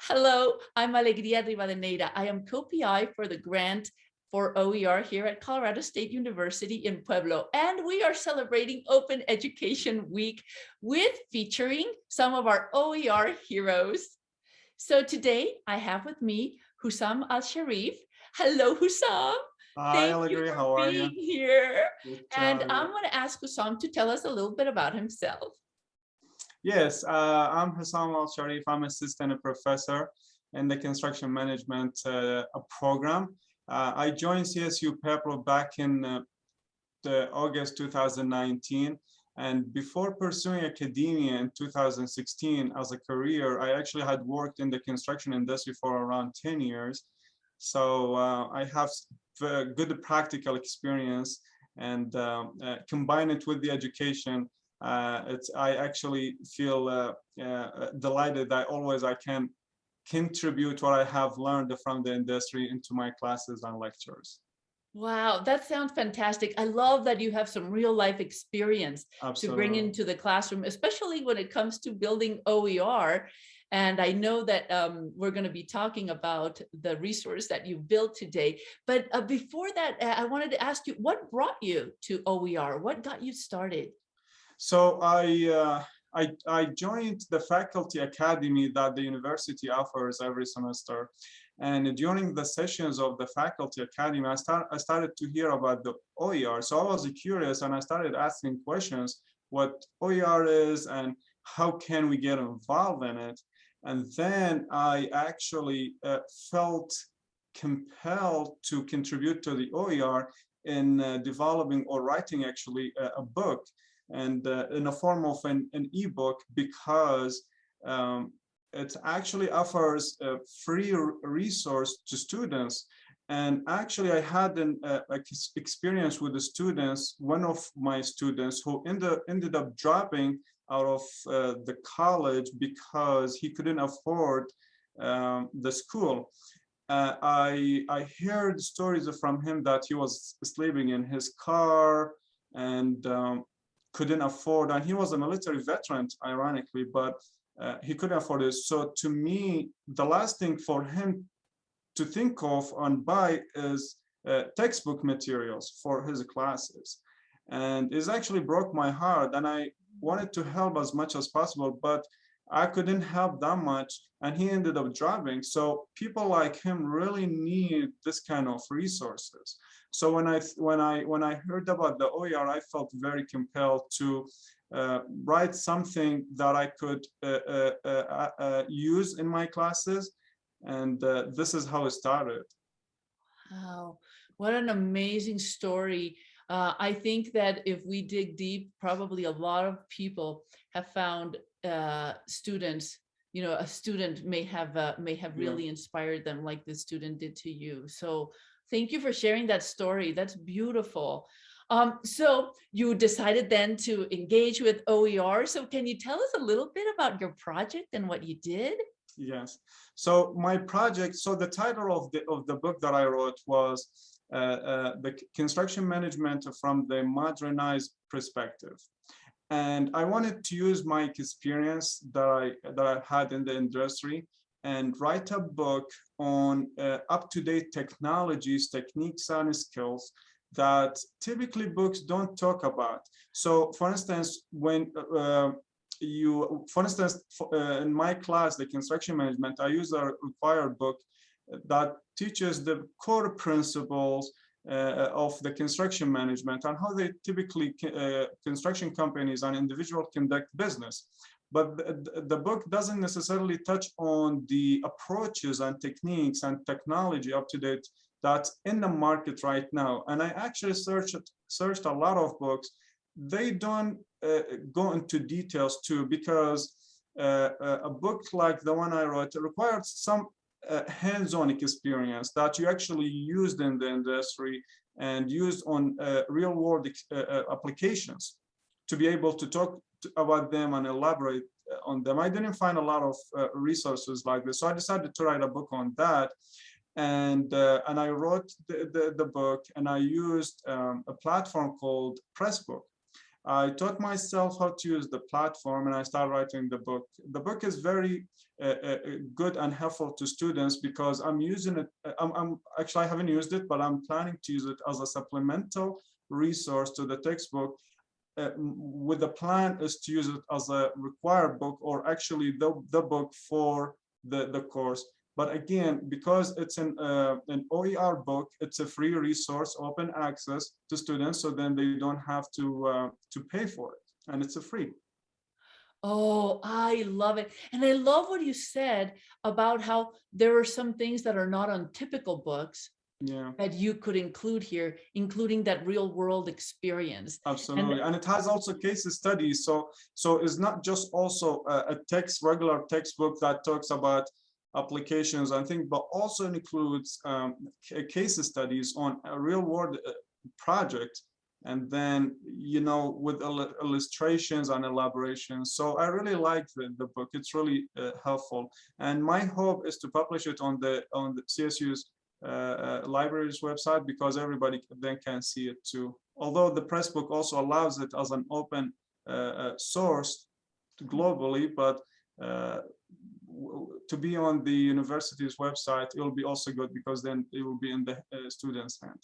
Hello, I'm Alegria Rivadeneira. I am co-PI for the grant for OER here at Colorado State University in Pueblo. And we are celebrating Open Education Week with featuring some of our OER heroes. So today I have with me Hussam Al-Sharif. Hello, Hussam. Hi, Thank Alegria, you how are being you? here. Good And I'm going to ask Hussam to tell us a little bit about himself. Yes, uh, I'm Hussam Al Sharif. I'm assistant professor in the construction management uh, program. Uh, I joined CSU Pueblo back in uh, August 2019. And before pursuing academia in 2016 as a career, I actually had worked in the construction industry for around 10 years. So uh, I have good practical experience and um, uh, combine it with the education. Uh, it's, I actually feel uh, uh, delighted that always I can contribute what I have learned from the industry into my classes and lectures. Wow, that sounds fantastic. I love that you have some real life experience to bring into the classroom, especially when it comes to building OER. And I know that um, we're going to be talking about the resource that you built today. But uh, before that, I wanted to ask you, what brought you to OER? What got you started? So I, uh, I, I joined the faculty academy that the university offers every semester. And during the sessions of the faculty academy, I, start, I started to hear about the OER. So I was curious and I started asking questions what OER is and how can we get involved in it. And then I actually uh, felt compelled to contribute to the OER in uh, developing or writing actually a, a book and uh, in a form of an, an ebook because um, it actually offers a free resource to students. And actually, I had an uh, experience with the students, one of my students who ended, ended up dropping out of uh, the college because he couldn't afford um, the school. Uh, I, I heard stories from him that he was sleeping in his car and um, couldn't afford, and he was a military veteran, ironically, but uh, he couldn't afford it. So to me, the last thing for him to think of and buy is uh, textbook materials for his classes. And it actually broke my heart and I wanted to help as much as possible, but I couldn't help that much and he ended up driving. So people like him really need this kind of resources. So when I when I when I heard about the OER, I felt very compelled to uh, write something that I could uh, uh, uh, uh, use in my classes, and uh, this is how it started. Wow, what an amazing story. Uh, I think that if we dig deep, probably a lot of people have found uh, students, you know, a student may have uh, may have Yeah. really inspired them like this student did to you. So thank you for sharing that story. That's beautiful. Um, so you decided then to engage with OER. So can you tell us a little bit about your project and what you did? Yes. So my project, so the title of the of the book that I wrote was uh, uh, the construction management from the modernized perspective. And I wanted to use my experience that I that I had in the industry and write a book on uh, up-to-date technologies, techniques, and skills that typically books don't talk about. So for instance, when uh, you, for instance, for, uh, in my class, the construction management, I use a required book that teaches the core principles uh, of the construction management and how they typically uh, construction companies and individuals conduct business. But the, book doesn't necessarily touch on the approaches and techniques and technology up to date that's in the market right now. And I actually searched searched a lot of books. They don't uh, go into details too, because uh, a a book like the one I wrote required some uh, hands-on experience that you actually used in the industry and used on uh, real-world uh, uh, applications to be able to talk to- about them and elaborate uh, on them. I didn't find a lot of uh, resources like this, so I decided to write a book on that and and I wrote the, the, the book and I used um, a platform called Pressbook. I taught myself how to use the platform and I started writing the book. The book is very uh, uh, good and helpful to students because I'm using it. uh, I'm, I'm actually I haven't used it, but I'm planning to use it as a supplemental resource to the textbook. Uh, with the plan is to use it as a required book or actually the, the book for the, the course. But again, because it's an, uh, an OER book, it's a free resource, open access to students, so then they don't have to, uh, to pay for it, and it's a free. Oh, I love it. And I love what you said about how there are some things that are not on typical books Yeah, that you could include here, including that real world experience. absolutely, and it has also case studies, so, so it's not just also a, a text, regular textbook that talks about applications, I think, but also includes um, case studies on a real world uh, project. And then, you know, with illustrations and elaborations. So I really like the, the book. It's really uh, helpful. And my hope is to publish it on the on the CSU's uh, uh, library's website because everybody then can see it too. Although the Pressbook also allows it as an open uh, uh, source globally, but to be on the university's website, it will be also good because then it will be in the uh, student's hand.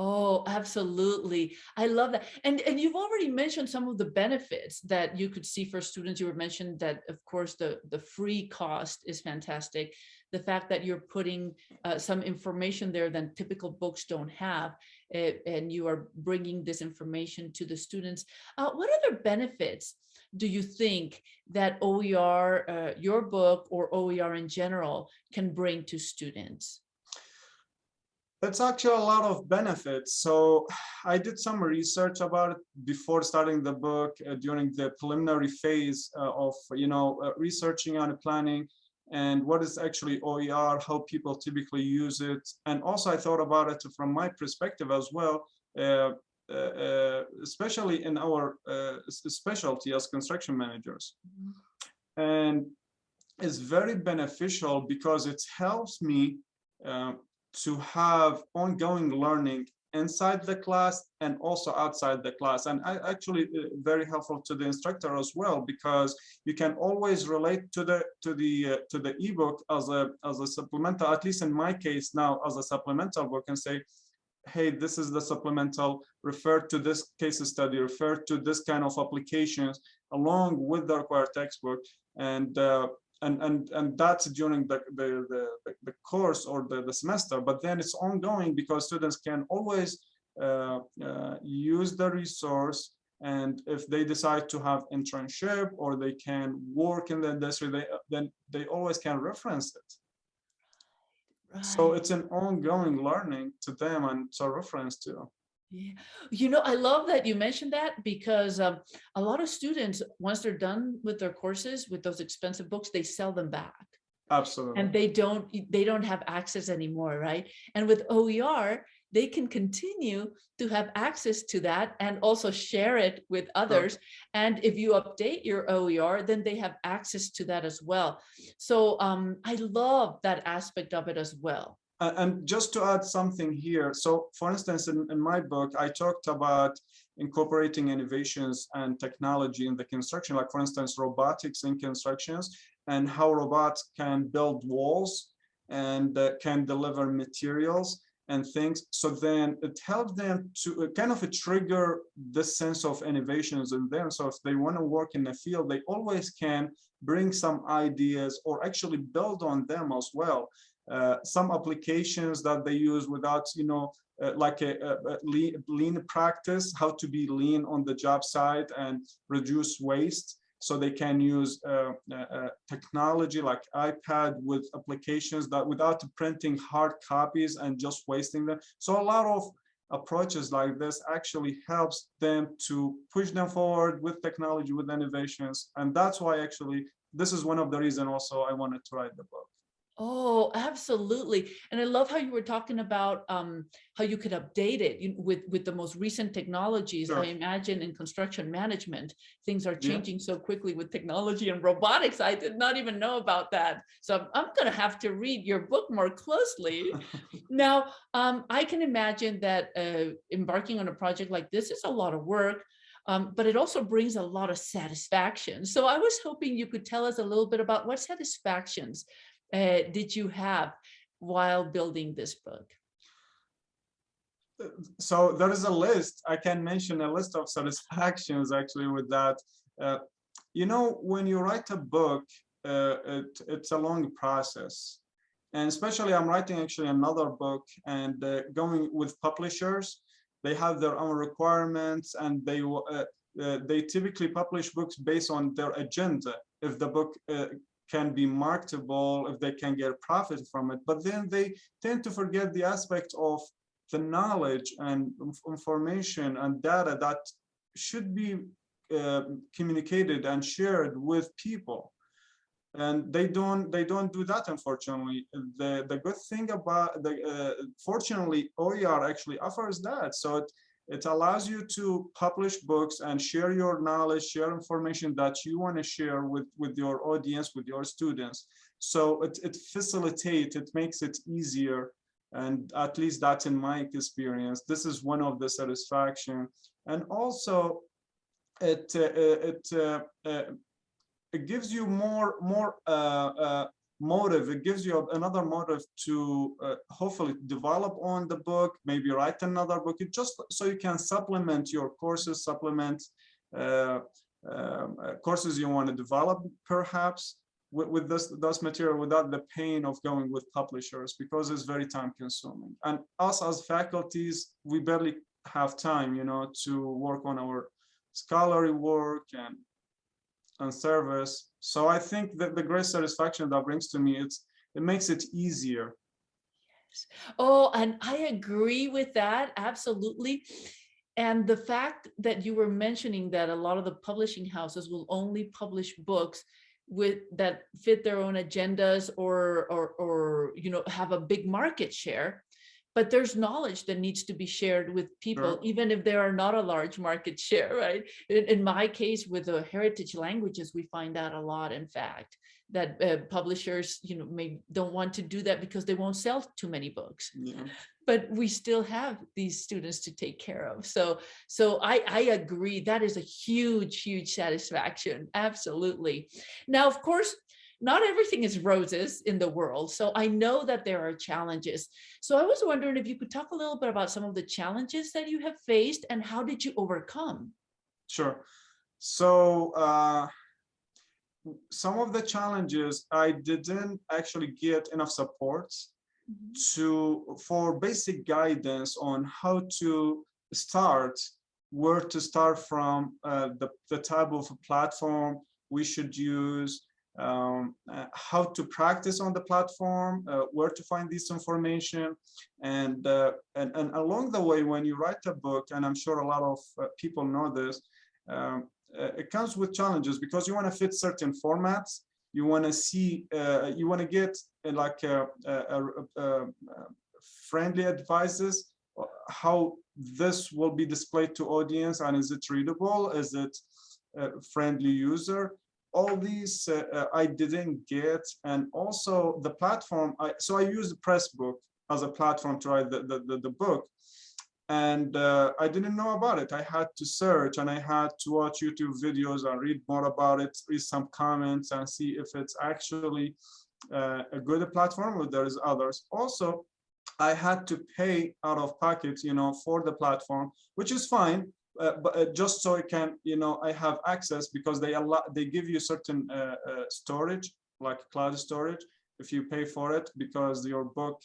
Oh, absolutely. I love that. And and you've already mentioned some of the benefits that you could see for students. You were mentioned that, of course, the the free cost is fantastic. The fact that you're putting uh, some information there that typical books don't have, eh, and you are bringing this information to the students. Uh, what other benefits do you think that OER, uh, your book, or OER in general, can bring to students? That's actually a lot of benefits. So I did some research about it before starting the book uh, during the preliminary phase uh, of, you know, uh, researching and planning and what is actually OER, how people typically use it. And also I thought about it from my perspective as well, uh, especially in our uh, specialty as construction managers. And it's very beneficial because it helps me uh, to have ongoing learning inside the class and also outside the class and I actually uh, very helpful to the instructor as well because you can always relate to the to the uh, to the ebook as a as a supplemental at least in my case now as a supplemental book and say hey this is the supplemental refer to this case study refer to this kind of applications along with the required textbook. And uh, and and and that's during the the the, the- course or the, the semester. But then it's ongoing because students can always uh, uh, use the resource. And if they decide to have internship or they can work in the industry they then they always can reference it so it's an ongoing learning to them and to reference to Yeah, you know, I love that you mentioned that because um, a lot of students, once they're done with their courses, with those expensive books, they sell them back. absolutely And they don't, they don't have access anymore, right? And with OER, they can continue to have access to that and also share it with others. And if you update your OER, then they have access to that as well. So um, I love that aspect of it as well. A- And just to add something here, so for instance, in, in my book, I talked about incorporating innovations and technology in the construction, like for instance, robotics in constructions and how robots can build walls and uh, can deliver materials and things. So then it helps them to uh, kind of a trigger this sense of innovations in them. So if they want to work in the field, they always can bring some ideas or actually build on them as well uh, some applications that they use without, you know, uh, like a, a, a lean, lean practice, how to be lean on the job site and reduce waste. So they can use uh, uh, technology like iPad with applications that without printing hard copies and just wasting them. So a lot of approaches like this actually helps them to push them forward with technology, with innovations. And that's why actually, this is one of the reasons also I wanted to write the book. Oh, absolutely. And I love how you were talking about um, how you could update it you- with, with the most recent technologies. Sure. I imagine in construction management, things are Yeah. changing so quickly with technology and robotics. I did not even know about that. So I'm, I'm going to have to read your book more closely. Now, um, I can imagine that uh, embarking on a project like this is a lot of work. um, but it also brings a lot of satisfaction. So I was hoping you could tell us a little bit about what satisfactions uh, did you have while building this book? so there is a list. I can mention a list of satisfactions actually with that. Uh, you know, when you write a book, uh, it, it's a long process. And especially I'm writing actually another book and uh, going with publishers, they have their own requirements and they uh, uh, they typically publish books based on their agenda. If the book uh, can be marketable, if they can get profit from it, but then they tend to forget the aspect of the knowledge and information and data that should be uh, communicated and shared with people. And they don't they don't do that unfortunately. The the good thing about the uh, fortunately OER actually offers that. So it it allows you to publish books and share your knowledge share information that you want to share with with your audience with your students. So it, it facilitates it makes it easier and at least that's in my experience. This is one of the satisfaction. And also it uh, it uh, uh, it gives you more more uh, uh, motive. It gives you another motive to uh, hopefully develop on the book maybe write another book. It just so you can supplement your courses supplement um, courses you want to develop perhaps with, with this those material without the pain of going with publishers because it's very time consuming. And us as faculties we barely have time you know to work on our scholarly work and and service. So i think that the great satisfaction that brings to me it's it makes it easier. Yes. oh and i agree with that absolutely. And the fact that you were mentioning that a lot of the publishing houses will only publish books with that fit their own agendas or or or you know have a big market share but there's knowledge that needs to be shared with people Sure. even if there are not a large market share right in, in my case with the heritage languages we find that a lot in fact that uh, publishers you know may don't want to do that because they won't sell too many books yeah but we still have these students to take care of. So, so I, I agree that is a huge, huge satisfaction. Absolutely. Now, of course, not everything is roses in the world. So I know that there are challenges. So I was wondering if you could talk a little bit about some of the challenges that you have faced and how did you overcome? Sure. So uh, some of the challenges, I didn't actually get enough support Mhm. to for basic guidance on how to start, where to start from, uh, the, the type of platform we should use, um, uh, how to practice on the platform, uh, where to find this information. And, uh, and, and along the way, when you write a book, and I'm sure a lot of uh, people know this, um, uh, it comes with challenges because you want to fit certain formats. You want to see, uh, you want to get like a, a, a, friendly advices, how this will be displayed to audience and is it readable? Is it friendly user? All these uh, uh, I didn't get. And also the platform I so I used Pressbook as a platform to write the, the, the, the book. And uh, I didn't know about it. I had to search and I had to watch YouTube videos and read more about it read some comments and see if it's actually uh, a good platform or there's others. Also I had to pay out of pocket you know for the platform which is fine uh, but uh, just so I can, you know, I have access because they allow, they give you certain uh, uh, storage, like cloud storage, if you pay for it, because your book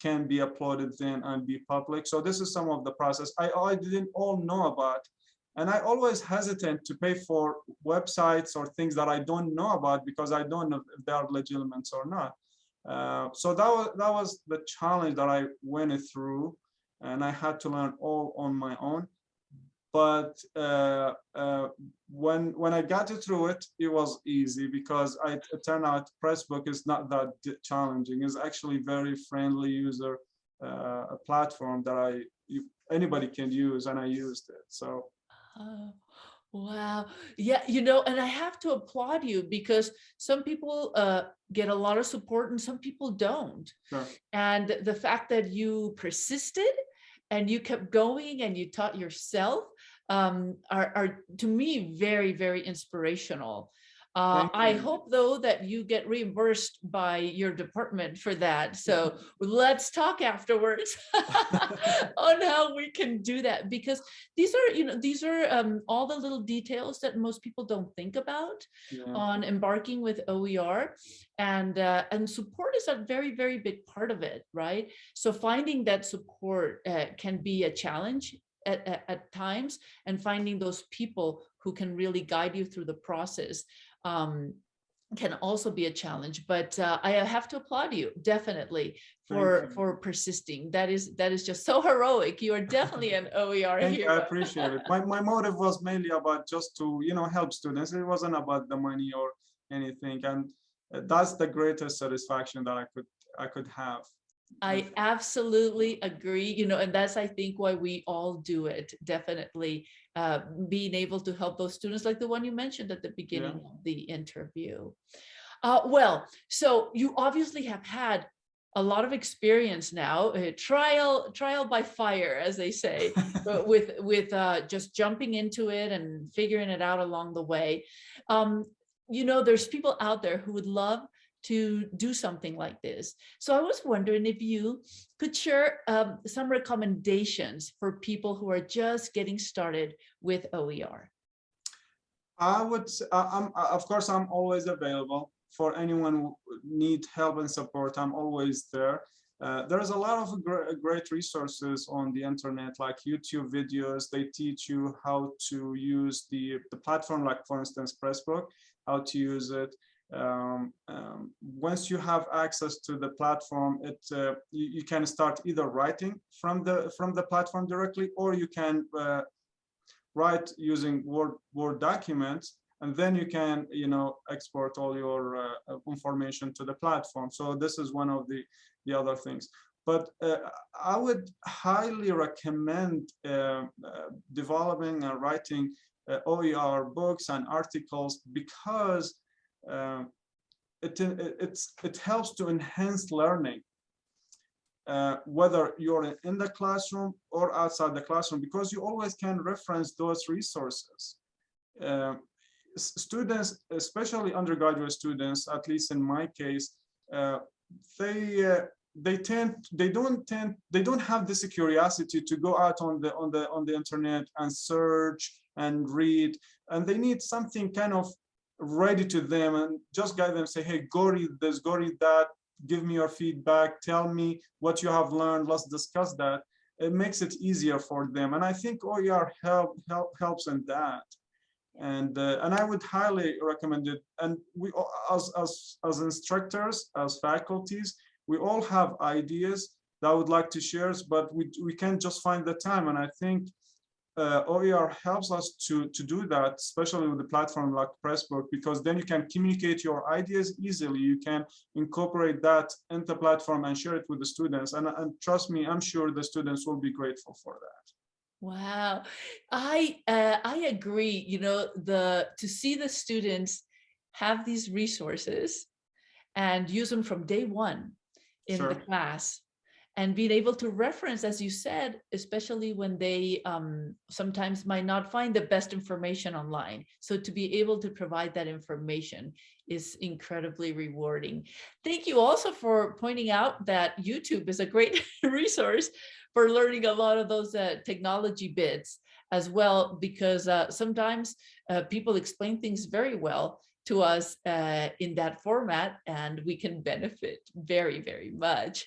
can be uploaded then and be public. So this is some of the process I, I didn't all know about. And I always hesitant to pay for websites or things that I don't know about because I don't know if they are legitimate or not. Uh, so that was that was the challenge that I went through, and I had to learn all on my own but uh, uh, when when I got through it, it was easy because I, it turned out Pressbook is not that challenging. It's actually very friendly user uh, a platform that I you, anybody can use, and I used it. So. Oh, wow. Yeah, you know, and I have to applaud you because some people uh, get a lot of support and some people don't. Sure. And the fact that you persisted and you kept going and you taught yourself um, are, are to me very, very inspirational. Uh, I hope though that you get reimbursed by your department for that. So let's talk afterwards on how we can do that because these are, you know, these are um, all the little details that most people don't think about Yeah. on embarking with OER and uh, and support is a very very big part of it right so finding that support uh, can be a challenge at, at, at times and finding those people who can really guide you through the process um, can also be a challenge but uh, I have to applaud you definitely for for persisting that is that is just so heroic you are definitely an OER Thank you, I appreciate it. My, my motive was mainly about just to, you know, help students. It wasn't about the money or anything. And uh, that's the greatest satisfaction that I could, I could have. I absolutely agree, you know, and that's, I think, why we all do it, definitely. Uh, being able to help those students like the one you mentioned at the beginning of the interview. Uh, well, so you obviously have had a lot of experience now, uh, trial, trial by fire, as they say, but with, with uh, just jumping into it and figuring it out along the way. Um, you know, there's people out there who would love to do something like this. So I was wondering if you could share um, some recommendations for people who are just getting started with OER. I would, I'm, of course, I'm always available for anyone who need help and support. I'm always there. Uh, there's a lot of gr- great resources on the internet, like YouTube videos. They teach you how to use the, the platform, like for instance, Pressbook, how to use it. Um, um, once you have access to the platform, it uh, you, you can start either writing from the from the platform directly, or you can uh, write using Word Word documents, and then you can you know export all your uh, information to the platform. So this is one of the the other things. But uh, I would highly recommend uh, uh, developing and writing OER books and articles because uh, it, it it's it helps to enhance learning uh, whether you're in- in the classroom or outside the classroom, because you always can reference those resources. Uh, students, especially undergraduate students, at least in my case, uh, they uh, they tend they don't tend they don't have this curiosity to go out on the on the on the internet and search and read, and they need something kind of ready to them and just guide them say hey go read this go read that give me your feedback, tell me what you have learned, let's discuss that. It makes it easier for them. And I think OER help, help helps in that. And uh, and I would highly recommend it. And we as as as instructors, as faculties, we all have ideas that I would like to share, but we we can't just find the time. And I think uh, OER helps us to, to do that, especially with a platform like Pressbook, because then you can communicate your ideas easily. You can incorporate that into the platform and share it with the students. And, and trust me, I'm sure the students will be grateful for that. Wow, I uh, I agree. You know, the to see the students have these resources and use them from day one in the class and being able to reference, as you said, especially when they um, sometimes might not find the best information online. So to be able to provide that information is incredibly rewarding. Thank you also for pointing out that YouTube is a great resource for learning a lot of those uh, technology bits as well, because uh, sometimes uh, people explain things very well to us uh, in that format and we can benefit very, very much.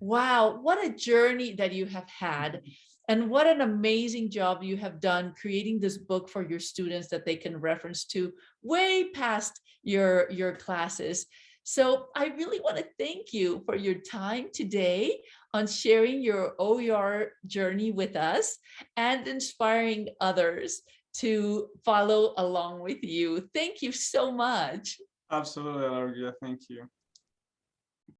Wow, what a journey that you have had. And what an amazing job you have done creating this book for your students that they can reference to way past your, your classes. So I really want to thank you for your time today on sharing your OER journey with us and inspiring others to follow along with you. Thank you so much. Absolutely, Largia. Thank you.